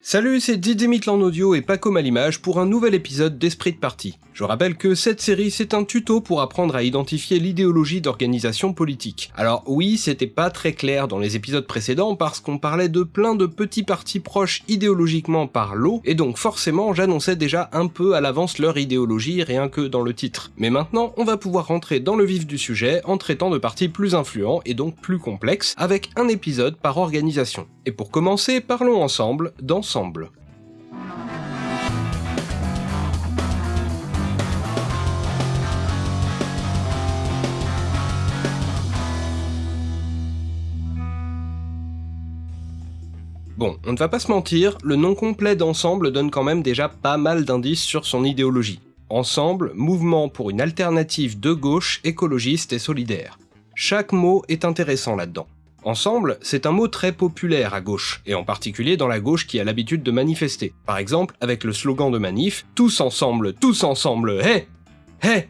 Salut, c'est Didier Mitlan Audio et Paco Malimage pour un nouvel épisode d'Esprit de Parti. Je rappelle que cette série c'est un tuto pour apprendre à identifier l'idéologie d'organisation politique. Alors oui, c'était pas très clair dans les épisodes précédents parce qu'on parlait de plein de petits partis proches idéologiquement par l'eau, et donc forcément j'annonçais déjà un peu à l'avance leur idéologie rien que dans le titre. Mais maintenant, on va pouvoir rentrer dans le vif du sujet en traitant de partis plus influents et donc plus complexes, avec un épisode par organisation. Et pour commencer, parlons ensemble Bon, on ne va pas se mentir, le nom complet d'Ensemble donne quand même déjà pas mal d'indices sur son idéologie. Ensemble, mouvement pour une alternative de gauche, écologiste et solidaire. Chaque mot est intéressant là-dedans. Ensemble, c'est un mot très populaire à gauche, et en particulier dans la gauche qui a l'habitude de manifester. Par exemple, avec le slogan de manif « Tous ensemble, tous ensemble, hé Hé !»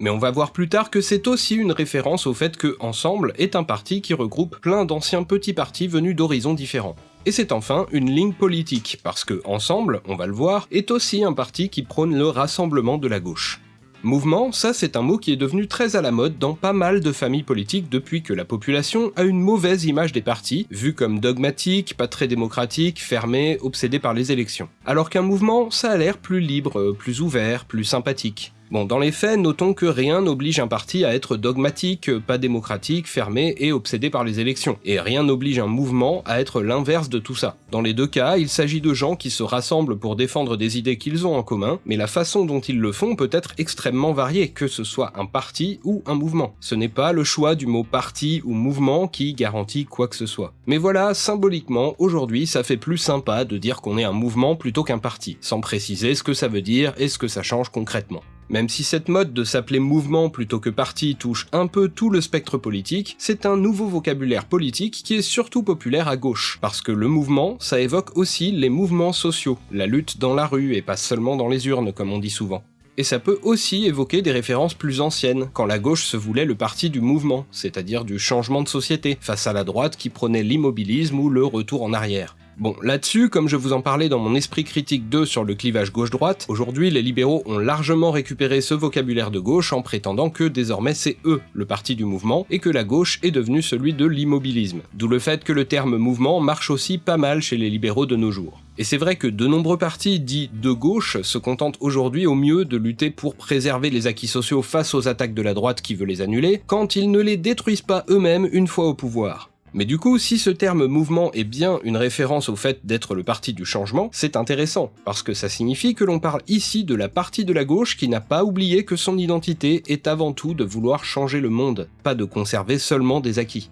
Mais on va voir plus tard que c'est aussi une référence au fait que Ensemble est un parti qui regroupe plein d'anciens petits partis venus d'horizons différents. Et c'est enfin une ligne politique, parce que Ensemble, on va le voir, est aussi un parti qui prône le rassemblement de la gauche. Mouvement, ça c'est un mot qui est devenu très à la mode dans pas mal de familles politiques depuis que la population a une mauvaise image des partis, vus comme dogmatiques, pas très démocratiques, fermés, obsédés par les élections. Alors qu'un mouvement, ça a l'air plus libre, plus ouvert, plus sympathique. Bon, dans les faits, notons que rien n'oblige un parti à être dogmatique, pas démocratique, fermé et obsédé par les élections. Et rien n'oblige un mouvement à être l'inverse de tout ça. Dans les deux cas, il s'agit de gens qui se rassemblent pour défendre des idées qu'ils ont en commun, mais la façon dont ils le font peut être extrêmement variée, que ce soit un parti ou un mouvement. Ce n'est pas le choix du mot parti ou mouvement qui garantit quoi que ce soit. Mais voilà, symboliquement, aujourd'hui, ça fait plus sympa de dire qu'on est un mouvement plutôt qu'un parti, sans préciser ce que ça veut dire et ce que ça change concrètement. Même si cette mode de s'appeler mouvement plutôt que parti touche un peu tout le spectre politique, c'est un nouveau vocabulaire politique qui est surtout populaire à gauche, parce que le mouvement, ça évoque aussi les mouvements sociaux, la lutte dans la rue et pas seulement dans les urnes comme on dit souvent. Et ça peut aussi évoquer des références plus anciennes, quand la gauche se voulait le parti du mouvement, c'est-à-dire du changement de société, face à la droite qui prenait l'immobilisme ou le retour en arrière. Bon, là-dessus, comme je vous en parlais dans mon esprit critique 2 sur le clivage gauche-droite, aujourd'hui les libéraux ont largement récupéré ce vocabulaire de gauche en prétendant que désormais c'est eux le parti du mouvement et que la gauche est devenue celui de l'immobilisme. D'où le fait que le terme mouvement marche aussi pas mal chez les libéraux de nos jours. Et c'est vrai que de nombreux partis dits de gauche se contentent aujourd'hui au mieux de lutter pour préserver les acquis sociaux face aux attaques de la droite qui veut les annuler, quand ils ne les détruisent pas eux-mêmes une fois au pouvoir. Mais du coup, si ce terme mouvement est bien une référence au fait d'être le parti du changement, c'est intéressant, parce que ça signifie que l'on parle ici de la partie de la gauche qui n'a pas oublié que son identité est avant tout de vouloir changer le monde, pas de conserver seulement des acquis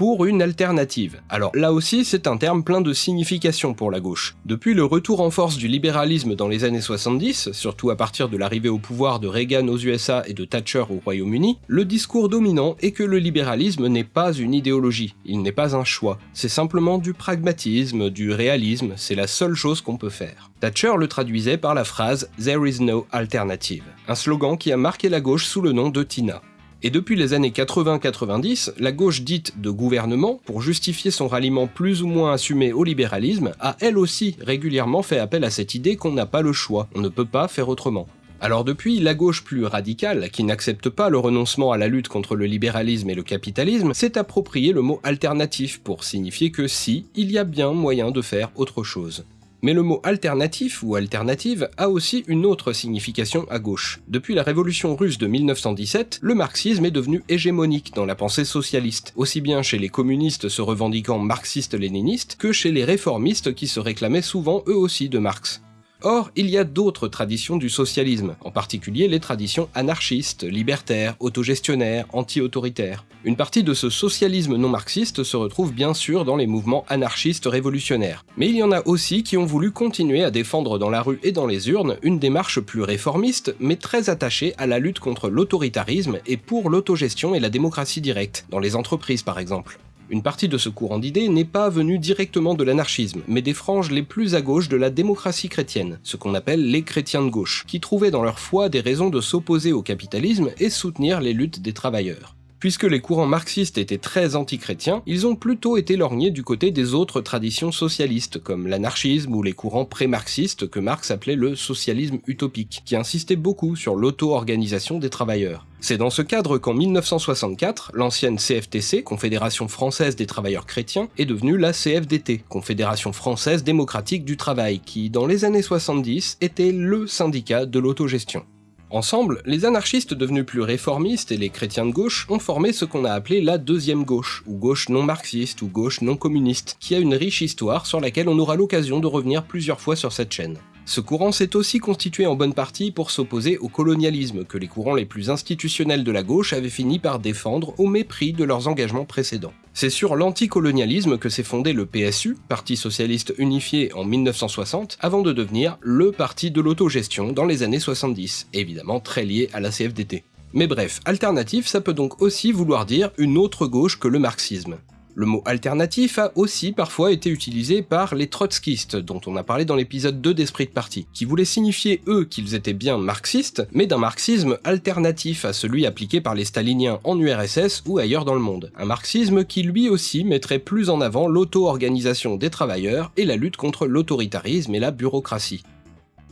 pour une alternative. Alors là aussi, c'est un terme plein de signification pour la gauche. Depuis le retour en force du libéralisme dans les années 70, surtout à partir de l'arrivée au pouvoir de Reagan aux USA et de Thatcher au Royaume-Uni, le discours dominant est que le libéralisme n'est pas une idéologie, il n'est pas un choix, c'est simplement du pragmatisme, du réalisme, c'est la seule chose qu'on peut faire. Thatcher le traduisait par la phrase « There is no alternative », un slogan qui a marqué la gauche sous le nom de Tina. Et depuis les années 80-90, la gauche dite de gouvernement, pour justifier son ralliement plus ou moins assumé au libéralisme, a elle aussi régulièrement fait appel à cette idée qu'on n'a pas le choix, on ne peut pas faire autrement. Alors depuis, la gauche plus radicale, qui n'accepte pas le renoncement à la lutte contre le libéralisme et le capitalisme, s'est approprié le mot alternatif pour signifier que si, il y a bien moyen de faire autre chose. Mais le mot alternatif ou alternative a aussi une autre signification à gauche. Depuis la révolution russe de 1917, le marxisme est devenu hégémonique dans la pensée socialiste, aussi bien chez les communistes se revendiquant marxistes-léninistes que chez les réformistes qui se réclamaient souvent eux aussi de Marx. Or, il y a d'autres traditions du socialisme, en particulier les traditions anarchistes, libertaires, autogestionnaires, anti-autoritaires. Une partie de ce socialisme non marxiste se retrouve bien sûr dans les mouvements anarchistes révolutionnaires. Mais il y en a aussi qui ont voulu continuer à défendre dans la rue et dans les urnes une démarche plus réformiste, mais très attachée à la lutte contre l'autoritarisme et pour l'autogestion et la démocratie directe, dans les entreprises par exemple. Une partie de ce courant d'idées n'est pas venue directement de l'anarchisme, mais des franges les plus à gauche de la démocratie chrétienne, ce qu'on appelle les chrétiens de gauche, qui trouvaient dans leur foi des raisons de s'opposer au capitalisme et soutenir les luttes des travailleurs. Puisque les courants marxistes étaient très anti-chrétiens, ils ont plutôt été lorgnés du côté des autres traditions socialistes, comme l'anarchisme ou les courants pré-marxistes que Marx appelait le socialisme utopique, qui insistait beaucoup sur l'auto-organisation des travailleurs. C'est dans ce cadre qu'en 1964, l'ancienne CFTC, Confédération française des travailleurs chrétiens, est devenue la CFDT, Confédération française démocratique du travail, qui, dans les années 70, était LE syndicat de l'autogestion. Ensemble, les anarchistes devenus plus réformistes et les chrétiens de gauche ont formé ce qu'on a appelé la deuxième gauche, ou gauche non marxiste, ou gauche non communiste, qui a une riche histoire sur laquelle on aura l'occasion de revenir plusieurs fois sur cette chaîne. Ce courant s'est aussi constitué en bonne partie pour s'opposer au colonialisme que les courants les plus institutionnels de la gauche avaient fini par défendre au mépris de leurs engagements précédents. C'est sur l'anticolonialisme que s'est fondé le PSU, Parti Socialiste Unifié en 1960, avant de devenir le parti de l'autogestion dans les années 70, évidemment très lié à la CFDT. Mais bref, alternatif, ça peut donc aussi vouloir dire une autre gauche que le marxisme. Le mot alternatif a aussi parfois été utilisé par les trotskistes, dont on a parlé dans l'épisode 2 d'Esprit de Parti, qui voulaient signifier eux qu'ils étaient bien marxistes, mais d'un marxisme alternatif à celui appliqué par les staliniens en URSS ou ailleurs dans le monde. Un marxisme qui lui aussi mettrait plus en avant l'auto-organisation des travailleurs et la lutte contre l'autoritarisme et la bureaucratie.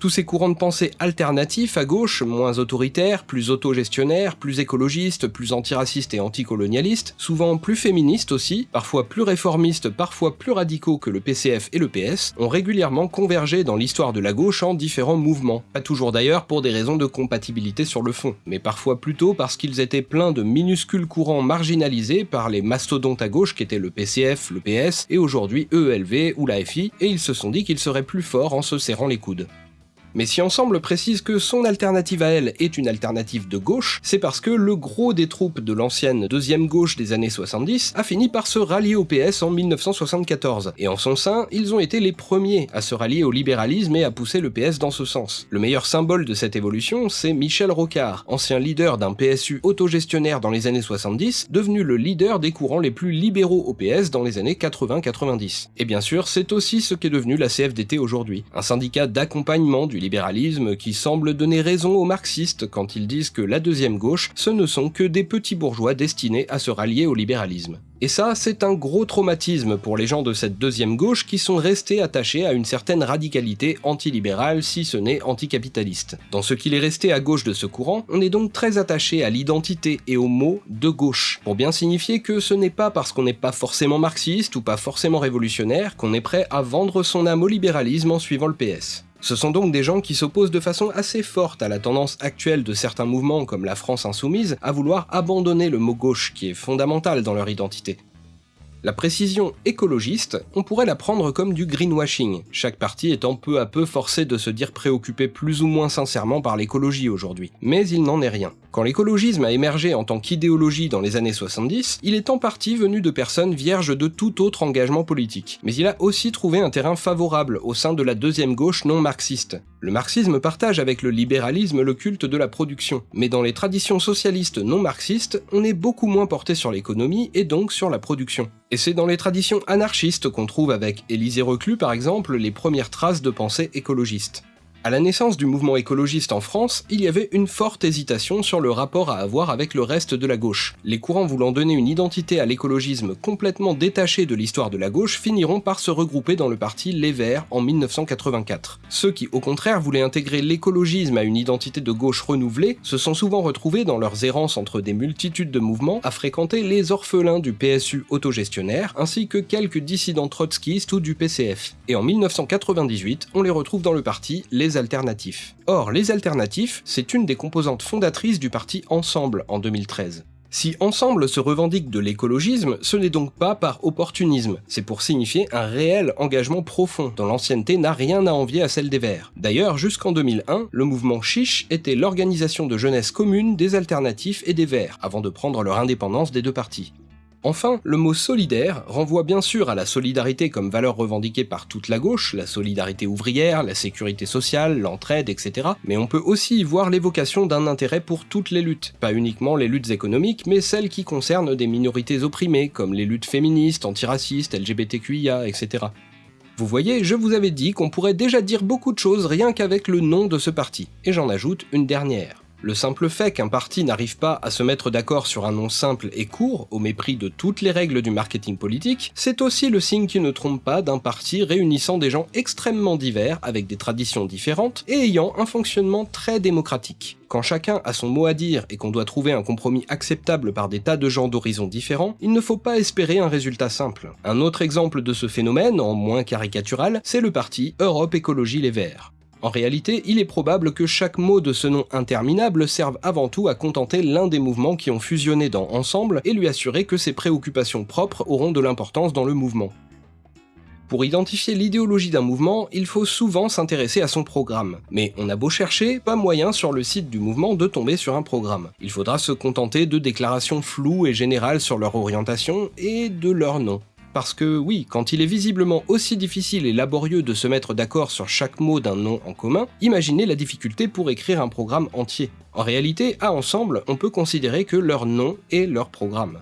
Tous ces courants de pensée alternatifs à gauche, moins autoritaires, plus autogestionnaires, plus écologistes, plus antiracistes et anticolonialistes, souvent plus féministes aussi, parfois plus réformistes, parfois plus radicaux que le PCF et le PS, ont régulièrement convergé dans l'histoire de la gauche en différents mouvements. Pas toujours d'ailleurs pour des raisons de compatibilité sur le fond, mais parfois plutôt parce qu'ils étaient pleins de minuscules courants marginalisés par les mastodontes à gauche qu'étaient le PCF, le PS et aujourd'hui EELV ou la FI, et ils se sont dit qu'ils seraient plus forts en se serrant les coudes. Mais si Ensemble précise que son alternative à elle est une alternative de gauche, c'est parce que le gros des troupes de l'ancienne deuxième gauche des années 70 a fini par se rallier au PS en 1974, et en son sein, ils ont été les premiers à se rallier au libéralisme et à pousser le PS dans ce sens. Le meilleur symbole de cette évolution, c'est Michel Rocard, ancien leader d'un PSU autogestionnaire dans les années 70, devenu le leader des courants les plus libéraux au PS dans les années 80-90. Et bien sûr, c'est aussi ce qu'est devenu la CFDT aujourd'hui, un syndicat d'accompagnement libéralisme qui semble donner raison aux marxistes quand ils disent que la deuxième gauche, ce ne sont que des petits bourgeois destinés à se rallier au libéralisme. Et ça, c'est un gros traumatisme pour les gens de cette deuxième gauche qui sont restés attachés à une certaine radicalité antilibérale, si ce n'est anticapitaliste. Dans ce qu'il est resté à gauche de ce courant, on est donc très attaché à l'identité et au mot de gauche, pour bien signifier que ce n'est pas parce qu'on n'est pas forcément marxiste ou pas forcément révolutionnaire qu'on est prêt à vendre son âme au libéralisme en suivant le PS. Ce sont donc des gens qui s'opposent de façon assez forte à la tendance actuelle de certains mouvements comme la France insoumise à vouloir abandonner le mot gauche qui est fondamental dans leur identité. La précision écologiste, on pourrait la prendre comme du greenwashing, chaque parti étant peu à peu forcé de se dire préoccupé plus ou moins sincèrement par l'écologie aujourd'hui. Mais il n'en est rien. Quand l'écologisme a émergé en tant qu'idéologie dans les années 70, il est en partie venu de personnes vierges de tout autre engagement politique. Mais il a aussi trouvé un terrain favorable au sein de la deuxième gauche non marxiste. Le marxisme partage avec le libéralisme le culte de la production, mais dans les traditions socialistes non marxistes, on est beaucoup moins porté sur l'économie et donc sur la production. Et c'est dans les traditions anarchistes qu'on trouve avec Élisée Reclus par exemple les premières traces de pensée écologiste. À la naissance du mouvement écologiste en France, il y avait une forte hésitation sur le rapport à avoir avec le reste de la gauche. Les courants voulant donner une identité à l'écologisme complètement détachée de l'histoire de la gauche finiront par se regrouper dans le parti Les Verts en 1984. Ceux qui au contraire voulaient intégrer l'écologisme à une identité de gauche renouvelée se sont souvent retrouvés dans leurs errances entre des multitudes de mouvements à fréquenter les orphelins du PSU autogestionnaire ainsi que quelques dissidents trotskistes ou du PCF. Et en 1998, on les retrouve dans le parti Les alternatifs. Or, les alternatifs, c'est une des composantes fondatrices du parti Ensemble en 2013. Si Ensemble se revendique de l'écologisme, ce n'est donc pas par opportunisme, c'est pour signifier un réel engagement profond, dont l'ancienneté n'a rien à envier à celle des Verts. D'ailleurs, jusqu'en 2001, le mouvement Chiche était l'organisation de jeunesse commune des alternatifs et des Verts, avant de prendre leur indépendance des deux partis. Enfin, le mot solidaire renvoie bien sûr à la solidarité comme valeur revendiquée par toute la gauche, la solidarité ouvrière, la sécurité sociale, l'entraide, etc. Mais on peut aussi y voir l'évocation d'un intérêt pour toutes les luttes, pas uniquement les luttes économiques, mais celles qui concernent des minorités opprimées, comme les luttes féministes, antiracistes, LGBTQIA, etc. Vous voyez, je vous avais dit qu'on pourrait déjà dire beaucoup de choses rien qu'avec le nom de ce parti, et j'en ajoute une dernière. Le simple fait qu'un parti n'arrive pas à se mettre d'accord sur un nom simple et court, au mépris de toutes les règles du marketing politique, c'est aussi le signe qui ne trompe pas d'un parti réunissant des gens extrêmement divers, avec des traditions différentes, et ayant un fonctionnement très démocratique. Quand chacun a son mot à dire et qu'on doit trouver un compromis acceptable par des tas de gens d'horizons différents, il ne faut pas espérer un résultat simple. Un autre exemple de ce phénomène, en moins caricatural, c'est le parti Europe Écologie Les Verts. En réalité, il est probable que chaque mot de ce nom interminable serve avant tout à contenter l'un des mouvements qui ont fusionné dans Ensemble et lui assurer que ses préoccupations propres auront de l'importance dans le mouvement. Pour identifier l'idéologie d'un mouvement, il faut souvent s'intéresser à son programme. Mais on a beau chercher, pas moyen sur le site du mouvement de tomber sur un programme. Il faudra se contenter de déclarations floues et générales sur leur orientation et de leur nom. Parce que oui, quand il est visiblement aussi difficile et laborieux de se mettre d'accord sur chaque mot d'un nom en commun, imaginez la difficulté pour écrire un programme entier. En réalité, à Ensemble, on peut considérer que leur nom est leur programme.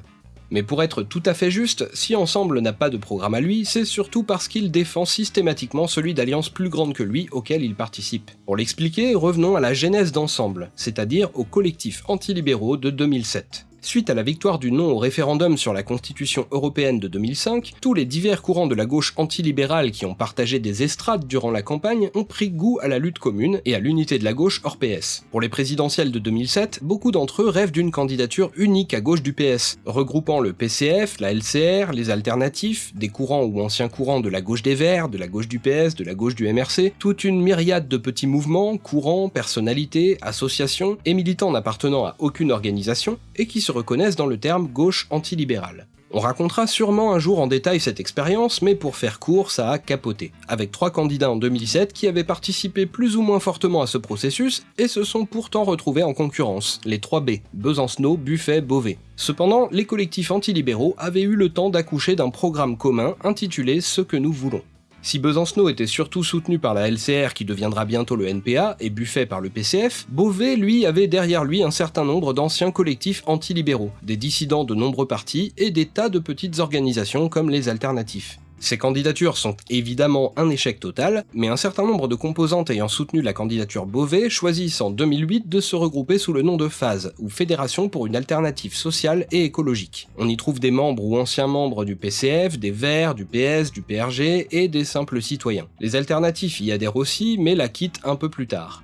Mais pour être tout à fait juste, si Ensemble n'a pas de programme à lui, c'est surtout parce qu'il défend systématiquement celui d'alliances plus grandes que lui auquel il participe. Pour l'expliquer, revenons à la genèse d'Ensemble, c'est-à-dire au collectif antilibéraux de 2007. Suite à la victoire du non au référendum sur la Constitution européenne de 2005, tous les divers courants de la gauche antilibérale qui ont partagé des estrades durant la campagne ont pris goût à la lutte commune et à l'unité de la gauche hors PS. Pour les présidentielles de 2007, beaucoup d'entre eux rêvent d'une candidature unique à gauche du PS, regroupant le PCF, la LCR, les alternatifs, des courants ou anciens courants de la gauche des Verts, de la gauche du PS, de la gauche du MRC, toute une myriade de petits mouvements, courants, personnalités, associations et militants n'appartenant à aucune organisation, et qui se reconnaissent dans le terme gauche antilibérale. On racontera sûrement un jour en détail cette expérience, mais pour faire court, ça a capoté, avec trois candidats en 2007 qui avaient participé plus ou moins fortement à ce processus et se sont pourtant retrouvés en concurrence, les 3 B, Besancenot, Buffet, Beauvais. Cependant, les collectifs antilibéraux avaient eu le temps d'accoucher d'un programme commun intitulé Ce que nous voulons. Si Besancenot était surtout soutenu par la LCR qui deviendra bientôt le NPA et Buffet par le PCF, Beauvais lui avait derrière lui un certain nombre d'anciens collectifs antilibéraux, des dissidents de nombreux partis et des tas de petites organisations comme les alternatifs. Ces candidatures sont évidemment un échec total, mais un certain nombre de composantes ayant soutenu la candidature Beauvais choisissent en 2008 de se regrouper sous le nom de phase ou Fédération pour une alternative sociale et écologique. On y trouve des membres ou anciens membres du PCF, des Verts, du PS, du PRG et des simples citoyens. Les alternatifs y adhèrent aussi, mais la quittent un peu plus tard.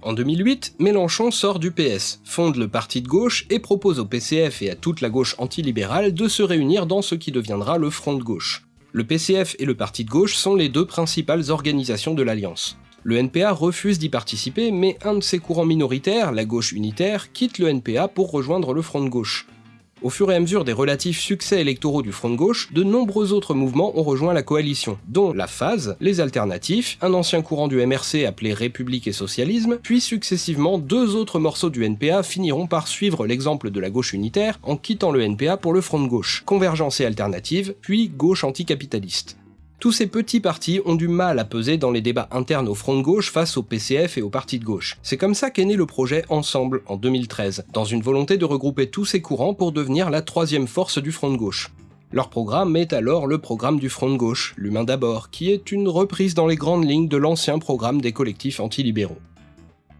En 2008, Mélenchon sort du PS, fonde le parti de gauche et propose au PCF et à toute la gauche antilibérale de se réunir dans ce qui deviendra le Front de gauche. Le PCF et le Parti de gauche sont les deux principales organisations de l'Alliance. Le NPA refuse d'y participer, mais un de ses courants minoritaires, la gauche unitaire, quitte le NPA pour rejoindre le Front de gauche. Au fur et à mesure des relatifs succès électoraux du Front de gauche, de nombreux autres mouvements ont rejoint la coalition, dont la phase, les alternatifs, un ancien courant du MRC appelé République et Socialisme, puis successivement deux autres morceaux du NPA finiront par suivre l'exemple de la gauche unitaire en quittant le NPA pour le Front de gauche, Convergence et Alternative, puis gauche anticapitaliste. Tous ces petits partis ont du mal à peser dans les débats internes au front de gauche face au PCF et au parti de gauche. C'est comme ça qu'est né le projet Ensemble en 2013, dans une volonté de regrouper tous ces courants pour devenir la troisième force du front de gauche. Leur programme est alors le programme du Front de gauche, l'humain d'abord, qui est une reprise dans les grandes lignes de l'ancien programme des collectifs antilibéraux.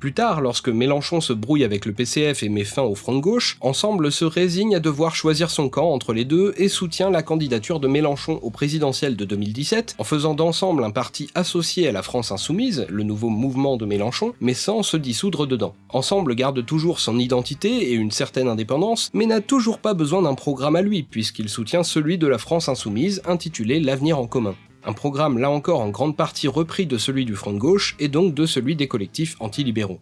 Plus tard, lorsque Mélenchon se brouille avec le PCF et met fin au front de gauche, Ensemble se résigne à devoir choisir son camp entre les deux et soutient la candidature de Mélenchon au présidentiel de 2017 en faisant d'Ensemble un parti associé à la France Insoumise, le nouveau mouvement de Mélenchon, mais sans se dissoudre dedans. Ensemble garde toujours son identité et une certaine indépendance, mais n'a toujours pas besoin d'un programme à lui puisqu'il soutient celui de la France Insoumise intitulé L'avenir en commun. Un programme là encore en grande partie repris de celui du Front de gauche et donc de celui des collectifs antilibéraux.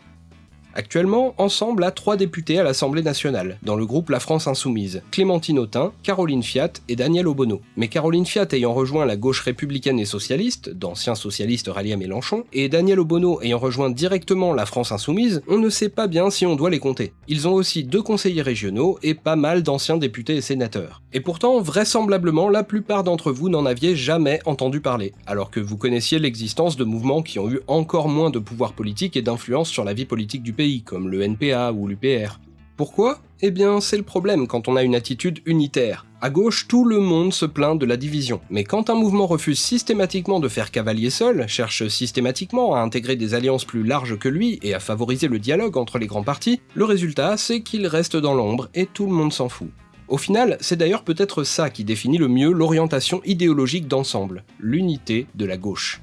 Actuellement, Ensemble a trois députés à l'Assemblée nationale, dans le groupe La France Insoumise, Clémentine Autain, Caroline Fiat et Daniel Obono. Mais Caroline Fiat ayant rejoint la gauche républicaine et socialiste, d'anciens socialistes ralliés à Mélenchon, et Daniel Obono ayant rejoint directement La France Insoumise, on ne sait pas bien si on doit les compter. Ils ont aussi deux conseillers régionaux et pas mal d'anciens députés et sénateurs. Et pourtant, vraisemblablement, la plupart d'entre vous n'en aviez jamais entendu parler, alors que vous connaissiez l'existence de mouvements qui ont eu encore moins de pouvoir politique et d'influence sur la vie politique du pays comme le NPA ou l'UPR. Pourquoi? Eh bien, c'est le problème quand on a une attitude unitaire. À gauche, tout le monde se plaint de la division, mais quand un mouvement refuse systématiquement de faire cavalier seul, cherche systématiquement à intégrer des alliances plus larges que lui et à favoriser le dialogue entre les grands partis, le résultat c'est qu'il reste dans l'ombre et tout le monde s'en fout. Au final, c'est d'ailleurs peut-être ça qui définit le mieux l'orientation idéologique d'ensemble, l'unité de la gauche.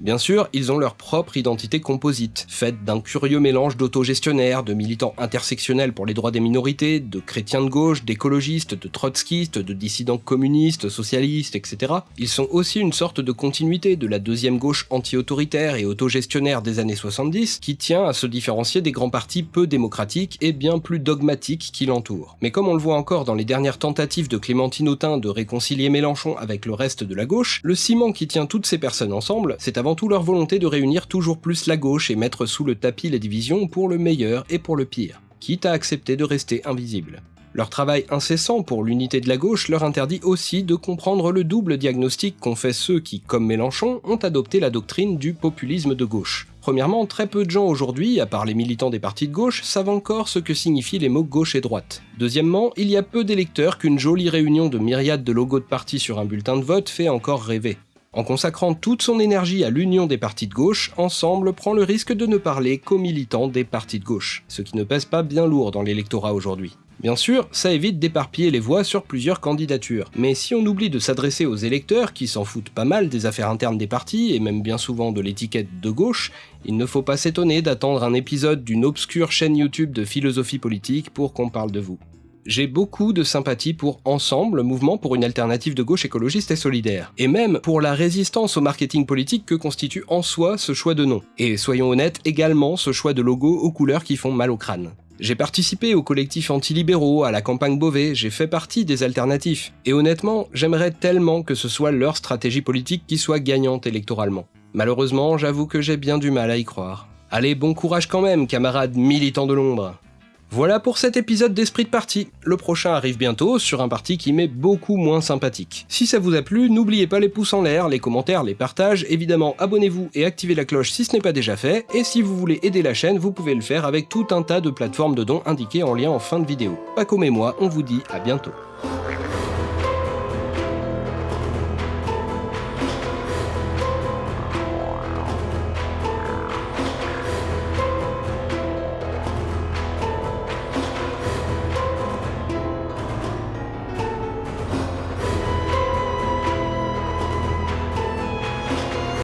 Bien sûr, ils ont leur propre identité composite, faite d'un curieux mélange d'autogestionnaires, de militants intersectionnels pour les droits des minorités, de chrétiens de gauche, d'écologistes, de trotskistes, de dissidents communistes, socialistes, etc. Ils sont aussi une sorte de continuité de la deuxième gauche anti-autoritaire et autogestionnaire des années 70, qui tient à se différencier des grands partis peu démocratiques et bien plus dogmatiques qui l'entourent. Mais comme on le voit encore dans les dernières tentatives de Clémentine Autain de réconcilier Mélenchon avec le reste de la gauche, le ciment qui tient toutes ces personnes ensemble, c'est tout leur volonté de réunir toujours plus la gauche et mettre sous le tapis les divisions pour le meilleur et pour le pire, quitte à accepter de rester invisible. Leur travail incessant pour l'unité de la gauche leur interdit aussi de comprendre le double diagnostic qu'ont fait ceux qui, comme Mélenchon, ont adopté la doctrine du populisme de gauche. Premièrement, très peu de gens aujourd'hui, à part les militants des partis de gauche, savent encore ce que signifient les mots gauche et droite. Deuxièmement, il y a peu d'électeurs qu'une jolie réunion de myriades de logos de partis sur un bulletin de vote fait encore rêver. En consacrant toute son énergie à l'union des partis de gauche, Ensemble prend le risque de ne parler qu'aux militants des partis de gauche, ce qui ne pèse pas bien lourd dans l'électorat aujourd'hui. Bien sûr, ça évite d'éparpiller les voix sur plusieurs candidatures, mais si on oublie de s'adresser aux électeurs qui s'en foutent pas mal des affaires internes des partis et même bien souvent de l'étiquette de gauche, il ne faut pas s'étonner d'attendre un épisode d'une obscure chaîne YouTube de philosophie politique pour qu'on parle de vous j'ai beaucoup de sympathie pour Ensemble, mouvement pour une alternative de gauche écologiste et solidaire, et même pour la résistance au marketing politique que constitue en soi ce choix de nom, et soyons honnêtes, également ce choix de logo aux couleurs qui font mal au crâne. J'ai participé au collectif anti-libéraux, à la campagne Beauvais, j'ai fait partie des alternatifs, et honnêtement, j'aimerais tellement que ce soit leur stratégie politique qui soit gagnante électoralement. Malheureusement, j'avoue que j'ai bien du mal à y croire. Allez, bon courage quand même, camarades militants de l'ombre voilà pour cet épisode d'Esprit de Parti. Le prochain arrive bientôt sur un parti qui m'est beaucoup moins sympathique. Si ça vous a plu, n'oubliez pas les pouces en l'air, les commentaires, les partages, évidemment abonnez-vous et activez la cloche si ce n'est pas déjà fait, et si vous voulez aider la chaîne, vous pouvez le faire avec tout un tas de plateformes de dons indiquées en lien en fin de vidéo. Paco et moi, on vous dit à bientôt.